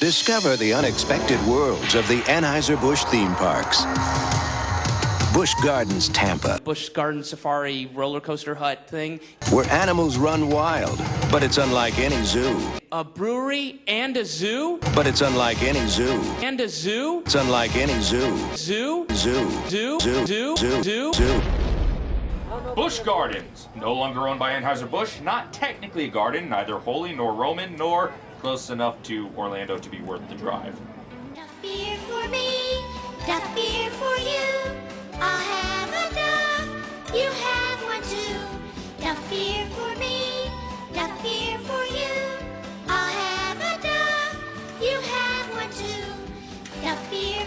Discover the unexpected worlds of the Anheuser-Busch theme parks. Busch Gardens Tampa, Busch Garden Safari roller coaster hut thing. where animals run wild, but it's unlike any zoo. A brewery and a zoo? But it's unlike any zoo. And a zoo? It's unlike any zoo. Zoo? Zoo. Zoo? Zoo. Zoo? Zoo. Zoo? Zoo. Busch Gardens, no longer owned by Anheuser-Busch, not technically a garden, neither holy nor Roman, nor close enough to Orlando to be worth the drive. Beer for me, beer for you. I'll have you have one too. Beer for me, beer for you. I'll have you have one too. Beer.